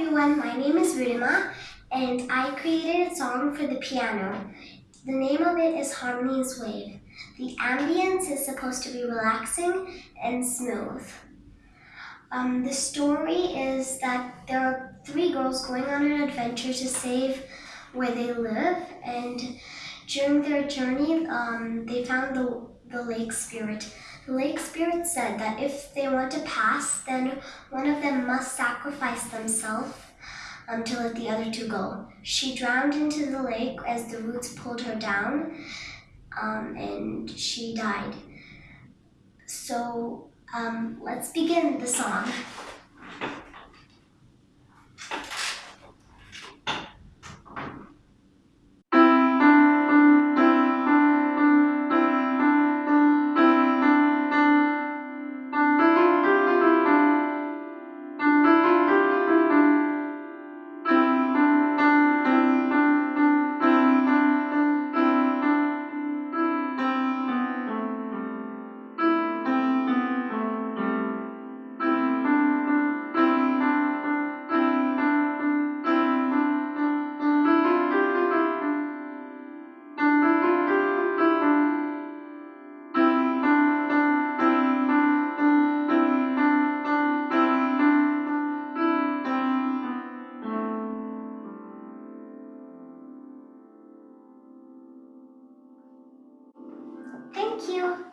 everyone, my name is Ridima and I created a song for the piano. The name of it is Harmony's Wave. The ambience is supposed to be relaxing and smooth. Um, the story is that there are three girls going on an adventure to save where they live and during their journey um, they found the, the lake spirit. The lake spirit said that if they want to pass then one of them must sacrifice themselves um, to let the other two go. She drowned into the lake as the roots pulled her down um, and she died. So um, let's begin the song. Thank you.